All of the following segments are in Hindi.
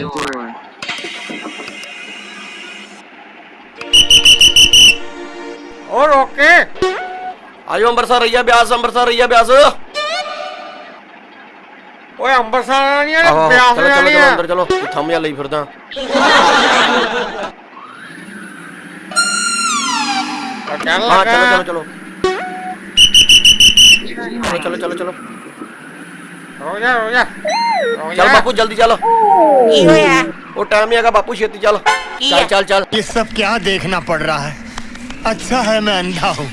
door. और ओके। आयो अंबरसर रैया ब्यास अंबरसर रैया ब्यास। ओए अंबरसर नहीं ब्यास चलो चलो अंदर चलो थम जा ले फिरदा। तो हाँ, चलो चलो चलो हाँ, चलो। चलो चलो चलो। हो हो चल बापू जल्दी चलो। वो टाइम आएगा बापू छेती चलो। चल चल चल। ये सब क्या देखना पड़ रहा है? अच्छा है मैं अंधा हूँ।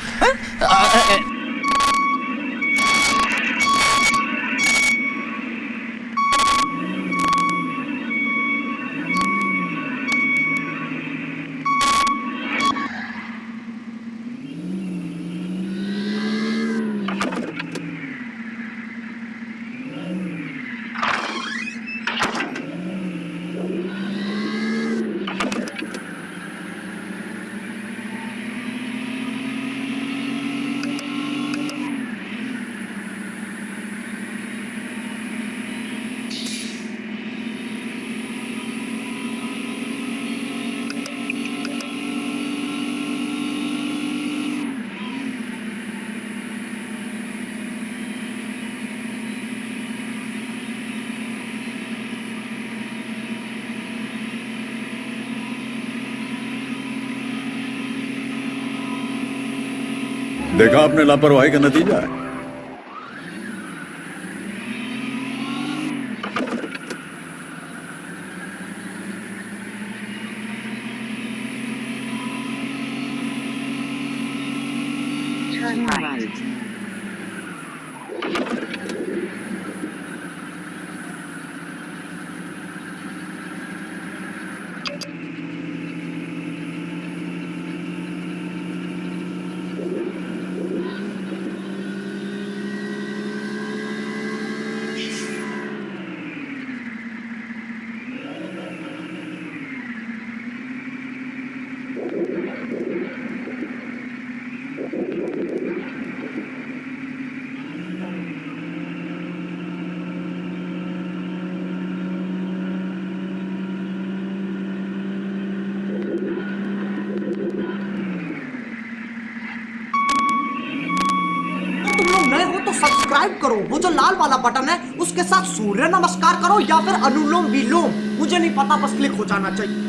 देखा आपने लापरवाही का नतीजा है। तुम सब्सक्राइब करो। वो जो लाल वाला बटन है, उसके साथ सूर्य नमस्कार करो या फिर अनुलोम विलोम। मुझे नहीं पता, बस क्लिक हो जाना चाहिए।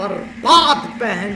बर्बाद पहन